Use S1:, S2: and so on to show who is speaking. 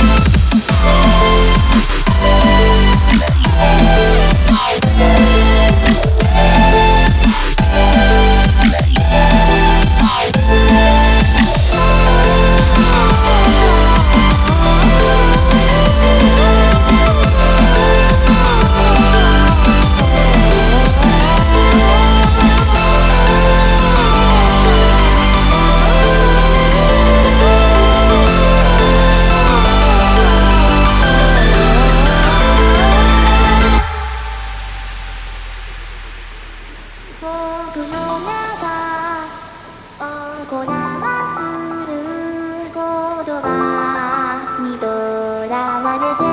S1: We'll be right back.
S2: Saturday.